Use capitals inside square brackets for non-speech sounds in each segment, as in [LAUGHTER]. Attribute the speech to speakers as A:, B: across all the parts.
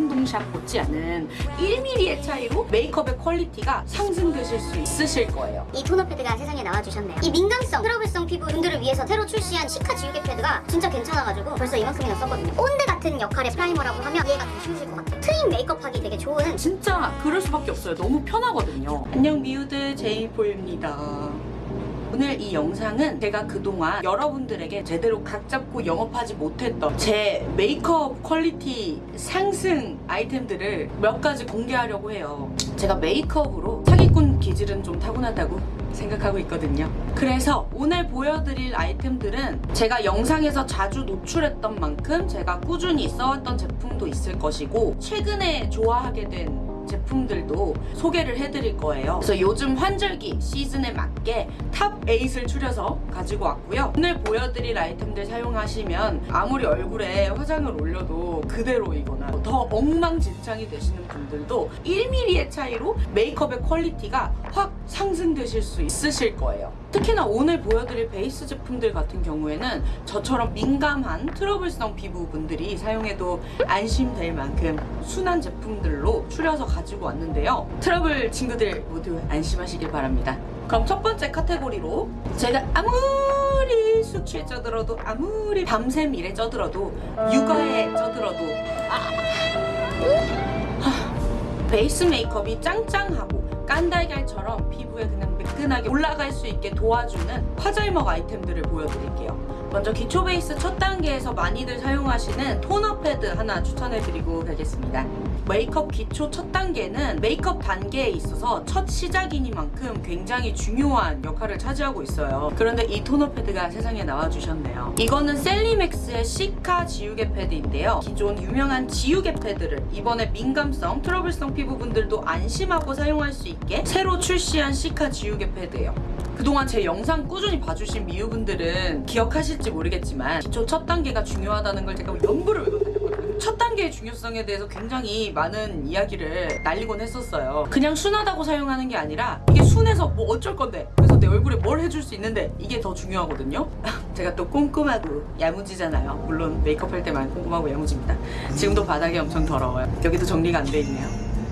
A: 청담shop 못지 않은 1mm의 차이로 메이크업의 quality가 상승되실 수 있으실 거예요.
B: 이 토너 패드가 세상에 나와주셨네요. 이 민감성, 트러블성 피부 분들을 위해서 새로 출시한 시카 지우개 패드가 진짜 괜찮아가지고 벌써 이만큼이나 썼거든요. 본드 같은 역할의 primer라고 하면 얘가 더 쉬우실 것 같아요. 트임 메이크업 하기 되게 좋은
A: 진짜 그럴 수밖에 없어요. 너무 편하거든요. 안녕 미우들 제이포입니다. 오늘 이 영상은 제가 그동안 여러분들에게 제대로 각 잡고 영업하지 못했던 제 메이크업 quality 상승 아이템들을 몇 가지 공개하려고 해요. 제가 메이크업으로 사기꾼 기질은 좀 타고났다고 생각하고 있거든요. 그래서 오늘 보여드릴 아이템들은 제가 영상에서 자주 노출했던 만큼 제가 꾸준히 써왔던 제품도 있을 것이고 최근에 좋아하게 된 제품들도 소개를 해드릴 거예요. 그래서 요즘 환절기 시즌에 맞게 top 8을 추려서 가지고 왔고요. 오늘 보여드릴 아이템들 사용하시면 아무리 얼굴에 화장을 올려도 그대로이거나 더 엉망진창이 되시는 분들도 1mm의 차이로 메이크업의 quality가 확 상승되실 수 있으실 거예요. 특히나 오늘 보여드릴 베이스 제품들 같은 경우에는 저처럼 민감한 트러블성 피부분들이 사용해도 안심될 만큼 순한 제품들로 추려서 가지고 왔는데요. 트러블 친구들 모두 안심하시길 바랍니다. 그럼 첫 번째 카테고리로 제가 아무리 숙취에 쪄들어도 아무리 밤샘 일에 쪄들어도 육아에 쪄들어도 하, 베이스 메이크업이 짱짱하고 깐달걀처럼 피부에 그냥 매끈하게 올라갈 수 있게 도와주는 화잘먹 아이템들을 보여드릴게요. 먼저 기초 베이스 첫 단계에서 많이들 사용하시는 토너 패드 하나 추천해드리고 가겠습니다. 메이크업 기초 첫 단계는 메이크업 단계에 있어서 첫 시작이니만큼 굉장히 중요한 역할을 차지하고 있어요. 그런데 이 토너 패드가 세상에 나와주셨네요. 이거는 셀리맥스의 시카 지우개 패드인데요. 기존 유명한 지우개 패드를 이번에 민감성, 트러블성 피부분들도 안심하고 사용할 수 있게 새로 출시한 시카 지우개 패드예요. 그동안 제 영상 꾸준히 봐주신 미우분들은 기억하실지 모르겠지만 기초 첫 단계가 중요하다는 걸 제가 염불을 외고 다녔거든요. 첫 단계의 중요성에 대해서 굉장히 많은 이야기를 날리곤 했었어요. 그냥 순하다고 사용하는 게 아니라 이게 순해서 뭐 어쩔 건데 그래서 내 얼굴에 뭘 해줄 수 있는데 이게 더 중요하거든요. [LAUGHS] 제가 또 꼼꼼하고 야무지잖아요. 물론 메이크업 할 때만 꼼꼼하고 야무집니다. 지금도 바닥이 엄청 더러워요. 여기도 정리가 안 돼 있네요.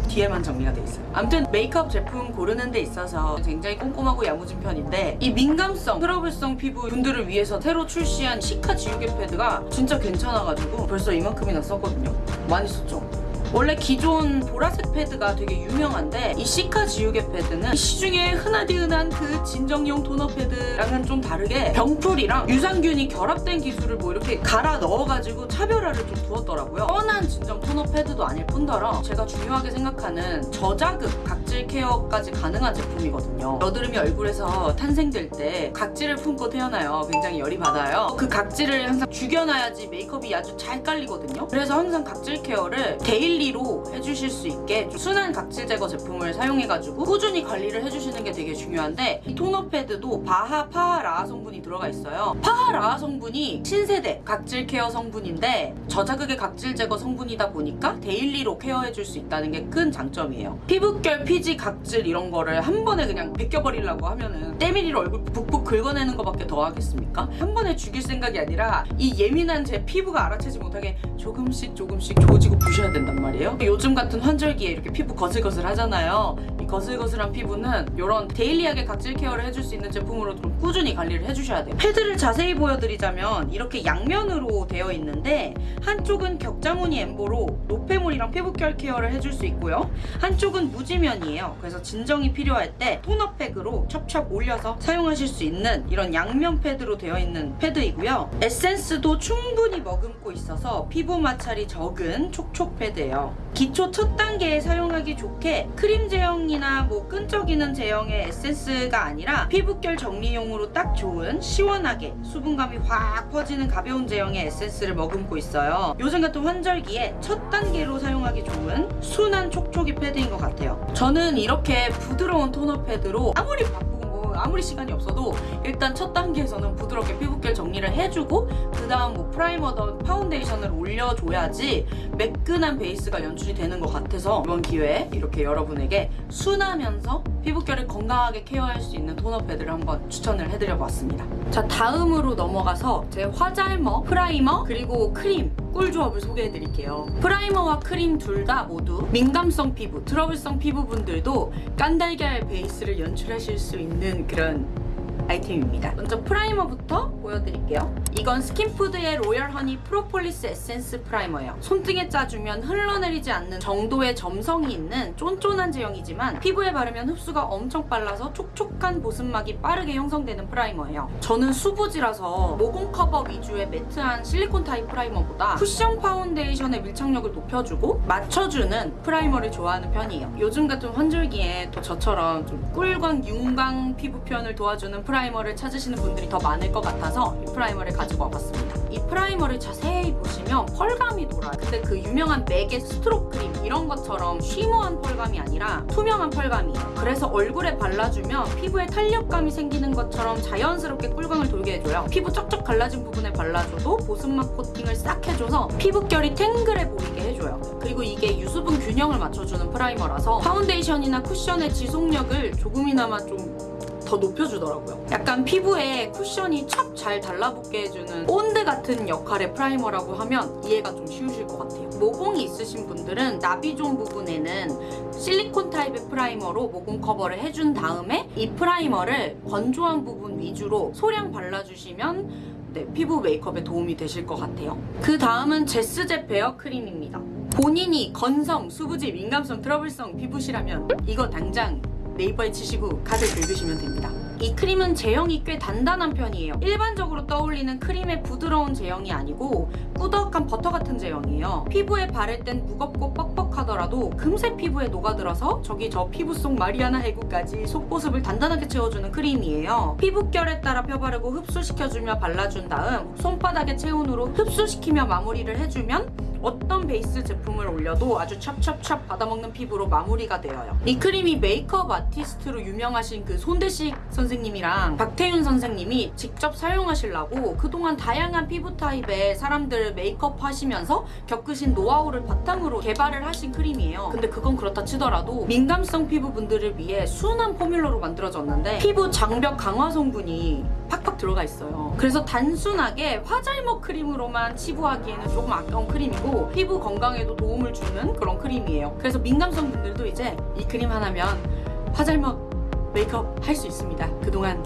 A: 뒤에만 정리가 돼 있어요. 아무튼 메이크업 제품 고르는 데 있어서 굉장히 꼼꼼하고 야무진 편인데 이 민감성, 트러블성 피부 분들을 위해서 새로 출시한 시카 지우개 패드가 진짜 괜찮아가지고 벌써 이만큼이나 썼거든요. 많이 썼죠? 원래 기존 보라색 패드가 되게 유명한데 이 시카 지우개 패드는 시중에 흔하디 흔한 그 진정용 토너 패드랑은 좀 다르게 병풀이랑 유산균이 결합된 기술을 뭐 이렇게 갈아 넣어가지고 차별화를 좀 두었더라고요. 뻔한 진정 토너 패드도 아닐 뿐더러 제가 중요하게 생각하는 저자극 각질 케어까지 가능한 제품이거든요. 여드름이 얼굴에서 탄생될 때 각질을 품고 태어나요. 굉장히 열이 받아요. 그 각질을 항상 죽여놔야지 메이크업이 아주 잘 깔리거든요. 그래서 항상 각질 케어를 daily daily로 해주실 수 있게 좀 순한 각질 제거 제품을 사용해가지고 꾸준히 관리를 해주시는 게 되게 중요한데 이 토너 패드도 BHA PHA LHA 성분이 들어가 있어요. PHA LHA 성분이 신세대 각질 케어 성분인데 저자극의 각질 제거 성분이다 보니까 daily로 케어해줄 수 있다는 게 큰 장점이에요. 피부결, 피지, 각질 이런 거를 한 번에 그냥 벗겨버리려고 하면은 때밀이로 얼굴 북북 긁어내는 것밖에 더 하겠습니까? 한 번에 죽일 생각이 아니라 이 예민한 제 피부가 알아채지 못하게 조금씩 조금씩 조지고 부셔야 된단 말이에요. 말이에요. 요즘 같은 환절기에 이렇게 피부 거슬거슬 하잖아요. 이 거슬거슬한 피부는 이런 daily하게 각질 케어를 해줄 수 있는 제품으로 좀 꾸준히 관리를 해주셔야 돼요. 패드를 자세히 보여드리자면 이렇게 양면으로 되어 있는데 한쪽은 격자무늬 엠보로 노폐물이랑 피부결 케어를 해줄 수 있고요. 한쪽은 무지면이에요. 그래서 진정이 필요할 때 토너팩으로 첩첩 올려서 사용하실 수 있는 이런 양면 패드로 되어 있는 패드이고요. 에센스도 충분히 머금고 있어서 피부 마찰이 적은 촉촉 패드예요. 기초 첫 단계에 사용하기 좋게 크림 제형이나 뭐 끈적이는 제형의 에센스가 아니라 피부결 정리용으로 딱 좋은 시원하게 수분감이 확 퍼지는 가벼운 제형의 에센스를 머금고 있어요. 요즘 같은 환절기에 첫 단계로 사용하기 좋은 순한 촉촉이 패드인 것 같아요. 저는 이렇게 부드러운 토너 패드로 아무리 뭐 아무리 시간이 없어도 일단 첫 단계에서는 부드럽게 피부결 정리를 해주고 그 다음 뭐 프라이머든 파운데이션을 올려줘야지 매끈한 베이스가 연출이 되는 것 같아서 이번 기회에 이렇게 여러분에게 순하면서 피부결을 건강하게 케어할 수 있는 토너 패드를 한번 추천을 해드려 봤습니다. 자 다음으로 넘어가서 제 화잘먹, 프라이머, 그리고 크림 꿀 조합을 소개해드릴게요. 프라이머와 크림 둘 다 모두 민감성 피부, 트러블성 피부분들도 깐달걀 베이스를 연출하실 수 있는 그런 아이템입니다. 먼저 프라이머부터 보여드릴게요. 이건 스킨푸드의 로열 허니 프로폴리스 에센스 프라이머예요. 손등에 짜주면 흘러내리지 않는 정도의 점성이 있는 쫀쫀한 제형이지만 피부에 바르면 흡수가 엄청 빨라서 촉촉한 보습막이 빠르게 형성되는 프라이머예요. 저는 수부지라서 모공 커버 위주의 매트한 실리콘 타입 프라이머보다 쿠션 파운데이션의 밀착력을 높여주고 맞춰주는 프라이머를 좋아하는 편이에요. 요즘 같은 환절기에 또 저처럼 좀 꿀광, 윤광 피부 표현을 도와주는 프라이머를 찾으시는 분들이 더 많을 것 같아서 이 프라이머를 가지고 와봤습니다. 이 프라이머를 자세히 보시면 펄감이 돌아요. 근데 그 유명한 맥의 스트롭 크림 이런 것처럼 shimmer한 펄감이 아니라 투명한 펄감이에요. 그래서 얼굴에 발라주면 피부에 탄력감이 생기는 것처럼 자연스럽게 꿀광을 돌게 해줘요. 피부 쩍쩍 갈라진 부분에 발라줘도 보습막 코팅을 싹 해줘서 피부결이 탱글해 보이게 해줘요. 그리고 이게 유수분 균형을 맞춰주는 프라이머라서 파운데이션이나 쿠션의 지속력을 조금이나마 좀 더 높여주더라고요. 약간 피부에 쿠션이 촥 잘 달라붙게 해주는 본드 같은 역할의 프라이머라고 하면 이해가 좀 쉬우실 것 같아요. 모공이 있으신 분들은 나비존 부분에는 실리콘 타입의 프라이머로 모공 커버를 해준 다음에 이 프라이머를 건조한 부분 위주로 소량 발라주시면 네, 피부 메이크업에 도움이 되실 것 같아요. 그 다음은 제스젭 베어 크림입니다. 본인이 건성, 수부지, 민감성, 트러블성 피부시라면 이거 당장 네이버에 치시고 카드 긁으시면 됩니다. 이 크림은 제형이 꽤 단단한 편이에요. 일반적으로 떠올리는 크림의 부드러운 제형이 아니고 꾸덕한 버터 같은 제형이에요. 피부에 바를 땐 무겁고 뻑뻑하더라도 금세 피부에 녹아들어서 저기 저 피부 속 마리아나 해구까지 속보습을 단단하게 채워주는 크림이에요. 피부결에 따라 펴바르고 흡수시켜주며 발라준 다음 손바닥에 체온으로 흡수시키며 마무리를 해주면 어떤 베이스 제품을 올려도 아주 찹찹찹 받아먹는 피부로 마무리가 되어요. 이 크림이 메이크업 아티스트로 유명하신 그 손대식 선생님이랑 박태윤 선생님이 직접 사용하시려고 그동안 다양한 피부 타입의 사람들 메이크업 하시면서 겪으신 노하우를 바탕으로 개발을 하신 크림이에요. 근데 그건 그렇다 치더라도 민감성 피부분들을 위해 순한 포뮬러로 만들어졌는데 피부 장벽 강화 성분이 팍팍 들어가 있어요. 그래서 단순하게 화잘먹 크림으로만 치부하기에는 조금 아까운 크림이고 피부 건강에도 도움을 주는 그런 크림이에요. 그래서 민감성 분들도 이제 이 크림 하나면 화잘먹 메이크업 할 수 있습니다. 그동안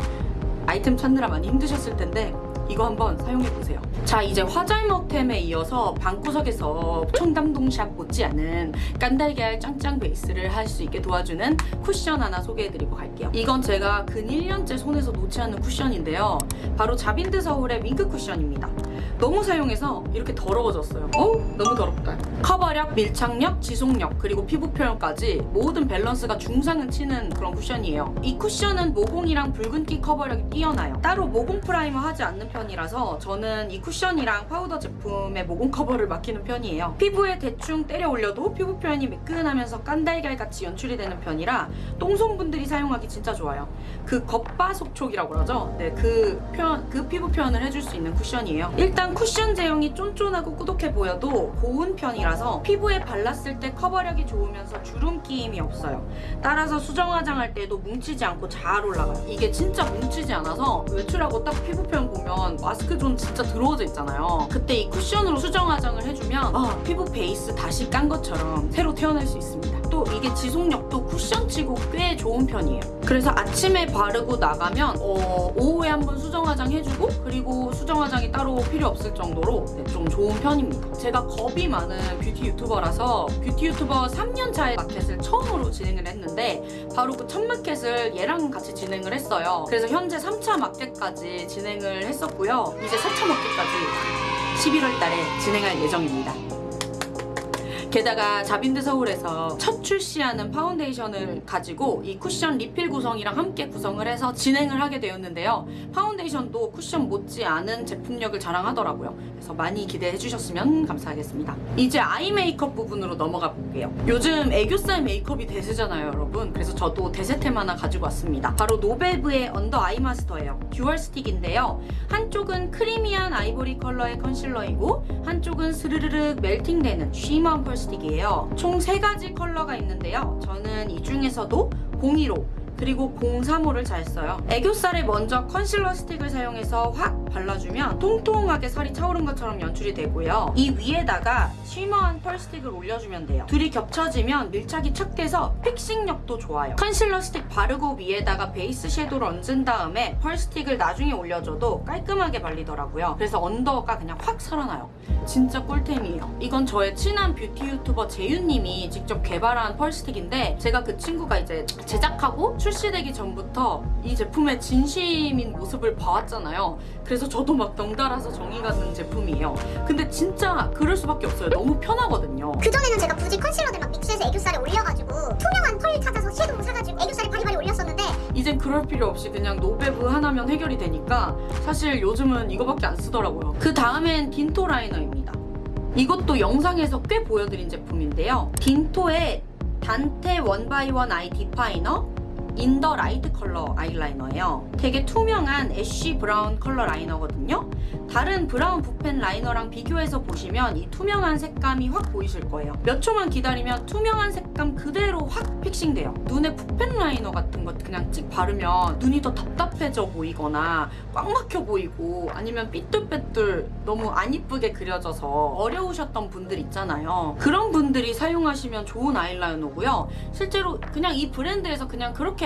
A: 아이템 찾느라 많이 힘드셨을 텐데 이거 한번 사용해보세요. 자 이제 화잘먹템에 이어서 방구석에서 청담동샵 못지않은 깐달걀 짱짱 베이스를 할 수 있게 도와주는 쿠션 하나 소개해드리고 갈게요. 이건 제가 근 1년째 손에서 놓지 않는 쿠션인데요. 바로 자빈드 서울의 윙크 쿠션입니다. 너무 사용해서 이렇게 더러워졌어요. 어우 너무 더럽다. 커버력, 밀착력, 지속력 그리고 피부 표현까지 모든 밸런스가 중상은 치는 그런 쿠션이에요. 이 쿠션은 모공이랑 붉은기 커버력이 뛰어나요. 따로 모공 프라이머 하지 않는 편이라서 저는 이 쿠션이랑 파우더 제품의 모공 커버를 맡기는 편이에요. 피부에 대충 때려 올려도 피부 표현이 매끈하면서 깐달걀 같이 연출이 되는 편이라 똥손분들이 사용하기 진짜 좋아요. 그 겉바속촉이라고 그러죠. 네, 그 표현, 그 피부 표현을 해줄 수 있는 쿠션이에요. 일단 쿠션 제형이 쫀쫀하고 꾸덕해 보여도 고운 편이라서 피부에 발랐을 때 커버력이 좋으면서 주름 끼임이 없어요. 따라서 수정 화장할 때도 뭉치지 않고 잘 올라가요. 이게 진짜 뭉치지 않아서 외출하고 딱 피부 표현 보면 마스크 존 진짜 더러워져 있잖아요. 그때 이 쿠션으로 수정 화장을 해주면 아, 피부 베이스 다시 깐 것처럼 새로 태어날 수 있습니다. 또 이게 지속력도 쿠션치고 꽤 좋은 편이에요. 그래서 아침에 바르고 나가면 어, 오후에 한번 수정 화장 해주고 그리고 수정 화장이 따로 필요 없을 정도로 네, 좀 좋은 편입니다. 제가 겁이 많은 뷰티 유튜버라서 뷰티 유튜버 3년 차의 마켓을 처음으로 진행을 했는데 바로 그 첫 마켓을 얘랑 같이 진행을 했어요. 그래서 현재 3차 마켓까지 진행을 했었고 요. 이제 4차 마켓까지 11월 달에 진행할 예정입니다. 게다가 자빈드 서울에서 첫 출시하는 파운데이션을 가지고 이 쿠션 리필 구성이랑 함께 구성을 해서 진행을 하게 되었는데요. 파운데이션도 쿠션 못지않은 제품력을 자랑하더라고요. 그래서 많이 기대해 주셨으면 감사하겠습니다. 이제 아이 메이크업 부분으로 넘어가 볼게요. 요즘 애교살 메이크업이 대세잖아요, 여러분. 그래서 저도 대세템 하나 가지고 왔습니다. 바로 노베브의 언더 아이 마스터예요. dual 스틱인데요. 한쪽은 creamy한 아이보리 컬러의 컨실러이고 한쪽은 스르르륵 melting되는 shimmer한 펄 스틱이에요. 총세 가지 컬러가 있는데요. 저는 이 중에서도 02호 그리고 03호를 잘 써요. 애교살에 먼저 컨실러 스틱을 사용해서 확 발라주면 통통하게 살이 차오른 것처럼 연출이 되고요. 이 위에다가 shimmer한 펄 스틱을 올려주면 돼요. 둘이 겹쳐지면 밀착이 착 돼서 fixing력도 좋아요. 컨실러 스틱 바르고 위에다가 베이스 섀도우를 얹은 다음에 펄 스틱을 나중에 올려줘도 깔끔하게 발리더라고요. 그래서 언더가 그냥 확 살아나요. 진짜 꿀템이에요. 이건 저의 친한 뷰티 유튜버 재윤님이 직접 개발한 펄 스틱인데 제가 그 친구가 이제 제작하고 출시되기 전부터 이 제품에 진심인 모습을 봐왔잖아요. 그래서 저도 막 덩달아서 정이 가는 제품이에요. 근데 진짜 그럴 수밖에 없어요. 너무 편하거든요.
B: 그전에는 제가 굳이 컨실러들 막 믹스해서 애교살에 올려가지고 투명한 펄 찾아서 섀도우 사가지고 애교살에 바리바리 올렸었는데
A: 이젠 그럴 필요 없이 그냥 노베브 하나면 해결이 되니까 사실 요즘은 이거밖에 안 쓰더라고요. 그 다음엔 딘토 라이너입니다. 이것도 영상에서 꽤 보여드린 제품인데요. 딘토의 단테 원바이원 아이 디파이너 인더 라이트 컬러 아이라이너예요. 되게 투명한 ash 브라운 컬러 라이너거든요. 다른 브라운 붓펜 라이너랑 비교해서 보시면 이 투명한 색감이 확 보이실 거예요. 몇 초만 기다리면 투명한 색감 그대로 확 fixing돼요. 눈에 붓펜 라이너 같은 것 그냥 찍 바르면 눈이 더 답답해져 보이거나 꽉 막혀 보이고 아니면 삐뚤빼뚤 너무 안 이쁘게 그려져서 어려우셨던 분들 있잖아요. 그런 분들이 사용하시면 좋은 아이라이너고요. 실제로 그냥 이 브랜드에서 그냥 그렇게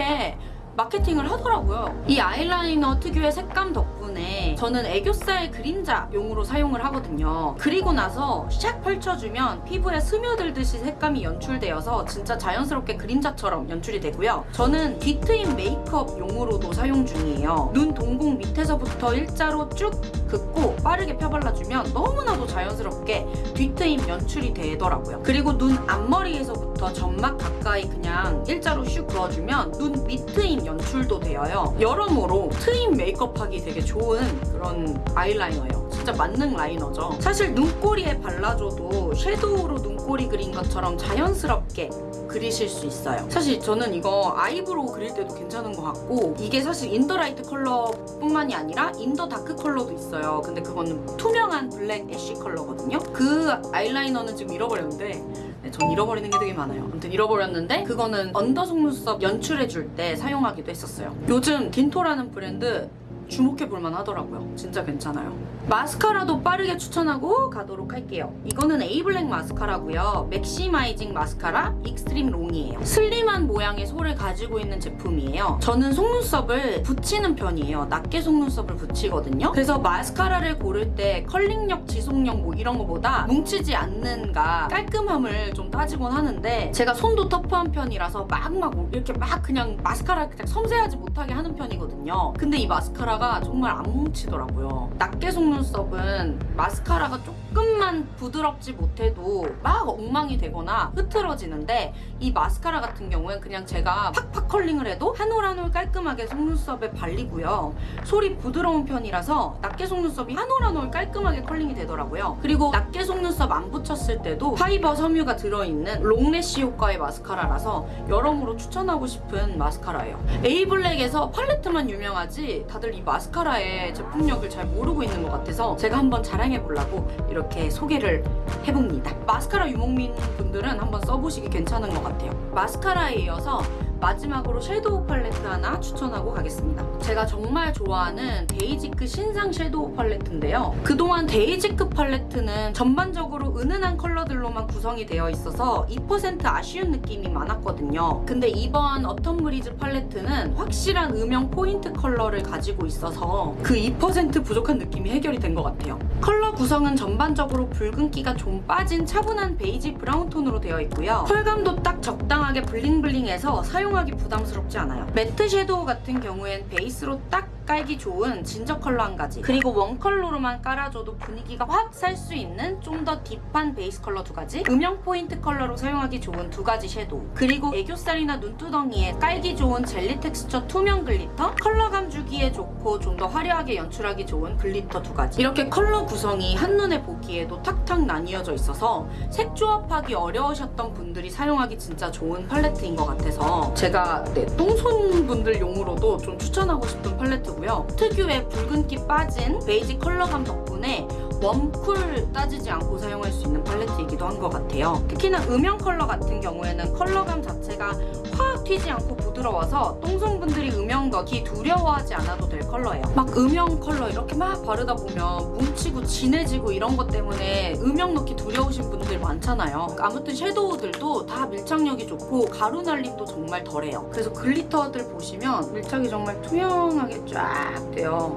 A: 마케팅을 하더라고요. 이 아이라이너 특유의 색감 덕분에 저는 애교살 그림자용으로 사용을 하거든요. 그리고 나서 샥 펼쳐주면 피부에 스며들듯이 색감이 연출되어서 진짜 자연스럽게 그림자처럼 연출이 되고요. 저는 뒤트임 메이크업용으로도 사용 중이에요. 눈 동공 밑에서부터 일자로 쭉 긋고 빠르게 펴발라주면 너무나도 자연스럽게 뒤트임 연출이 되더라고요. 그리고 눈 앞머리에서부터 점막 가까이 그냥 일자로 슉 그어주면 눈 밑트임 연출도 되어요. 여러모로 트임 메이크업하기 되게 좋은 그런 아이라이너예요. 진짜 만능 라이너죠. 사실 눈꼬리에 발라줘도 섀도우로 눈꼬리 그린 것처럼 자연스럽게 그리실 수 있어요. 사실 저는 이거 아이브로우 그릴 때도 괜찮은 것 같고 이게 사실 인더 라이트 컬러뿐만이 아니라 인더 다크 컬러도 있어요. 근데 그거는 투명한 블랙 ash 컬러거든요. 그 아이라이너는 지금 잃어버렸는데 네, 전 잃어버리는 게 되게 많아요. 아무튼 잃어버렸는데 그거는 언더 속눈썹 연출해줄 때 사용하기도 했었어요. 요즘 딘토라는 브랜드 주목해 볼만 하더라고요. 진짜 괜찮아요. 마스카라도 빠르게 추천하고 가도록 할게요. 이거는 에이블랙 마스카라고요. 맥시마이징 마스카라 익스트림 롱이에요. 슬림한 모양의 솔을 가지고 있는 제품이에요. 저는 속눈썹을 붙이는 편이에요. 낱개 속눈썹을 붙이거든요. 그래서 마스카라를 고를 때 curling력, 지속력 뭐 이런 거보다 뭉치지 않는가 깔끔함을 좀 따지곤 하는데 제가 손도 터프한 편이라서 막막 이렇게 막 그냥 마스카라 그냥 섬세하지 못하게 하는 편이거든요. 근데 이 마스카라 가 정말 안 뭉치더라고요. 낱개 속눈썹은 마스카라가 조금 만 부드럽지 못해도 막 엉망이 되거나 흐트러지는데 이 마스카라 같은 경우엔 그냥 제가 팍팍 curling을 해도 한 올 한 올 깔끔하게 속눈썹에 발리고요. 솔이 부드러운 편이라서 낱개 속눈썹이 한 올 한 올 깔끔하게 curling이 되더라고요. 그리고 낱개 속눈썹 안 붙였을 때도 fiber 섬유가 들어있는 long lash 효과의 마스카라라서 여러모로 추천하고 싶은 마스카라예요. 에이블랙에서 팔레트만 유명하지 다들 이 마스카라의 제품력을 잘 모르고 있는 것 같아서 제가 한번 자랑해보려고 이렇게 소개를 해봅니다. 마스카라 유목민 분들은 한번 써보시기 괜찮은 것 같아요. 마스카라에 이어서 마지막으로 섀도우 팔레트 하나 추천하고 가겠습니다. 제가 정말 좋아하는 데이지크 신상 섀도우 팔레트인데요. 그동안 데이지크 팔레트는 전반적으로 은은한 컬러들로만 구성이 되어 있어서 2% 아쉬운 느낌이 많았거든요. 근데 이번 어텀 브리즈 팔레트는 확실한 음영 포인트 컬러를 가지고 있어서 그 2% 부족한 느낌이 해결이 된 것 같아요. 컬러 구성은 전반적으로 붉은기가 좀 빠진 차분한 베이지 브라운 톤으로 되어 있고요. 펄감도 딱 적당하게 bling bling해서 사용 하기 부담스럽지 않아요. 매트 섀도우 같은 경우엔 베이스로 딱 깔기 좋은 진저 컬러 한 가지. 그리고 one 컬러로만 깔아줘도 분위기가 확 살 수 있는 좀 더 deep한 베이스 컬러 두 가지. 음영 포인트 컬러로 사용하기 좋은 두 가지 섀도우. 그리고 애교살이나 눈두덩이에 깔기 좋은 젤리 텍스처 투명 glitter. 컬러감 주기에 좋고 좀 더 화려하게 연출하기 좋은 glitter 두 가지. 이렇게 컬러 구성이 한눈에 보기에도 탁탁 나뉘어져 있어서 색 조합하기 어려우셨던 분들이 사용하기 진짜 좋은 팔레트인 것 같아서 제가 네, 똥손 분들 용으로도 좀 추천하고 싶은 팔레트 고요 특유의 붉은기 빠진 베이지 컬러감 덕분에 warm cool 따지지 않고 사용할 수 있는 팔레트이기도 한 것 같아요. 특히나 음영 컬러 같은 경우에는 컬러감 자체가 확 튀지 않고 부드러워서 똥손분들이 음영 넣기 두려워하지 않아도 될 컬러예요. 막 음영 컬러 이렇게 막 바르다 보면 뭉치고 진해지고 이런 것 때문에 음영 넣기 두려우신 분들 많잖아요. 아무튼 섀도우들도 다 밀착력이 좋고 가루 날림도 정말 덜해요. 그래서 glitter들 보시면 밀착이 정말 투명하게 쫙 돼요.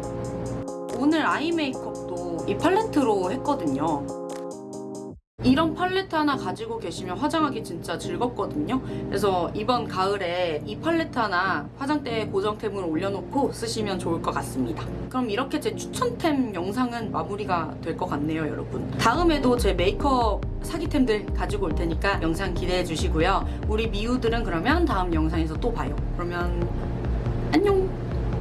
A: 오늘 아이 메이크업도 이 팔레트로 했거든요. 이런 팔레트 하나 가지고 계시면 화장하기 진짜 즐겁거든요. 그래서 이번 가을에 이 팔레트 하나 화장대에 고정템으로 올려놓고 쓰시면 좋을 것 같습니다. 그럼 이렇게 제 추천템 영상은 마무리가 될 것 같네요, 여러분. 다음에도 제 메이크업 사기템들 가지고 올 테니까 영상 기대해 주시고요. 우리 미우들은 그러면 다음 영상에서 또 봐요. 그러면 안녕!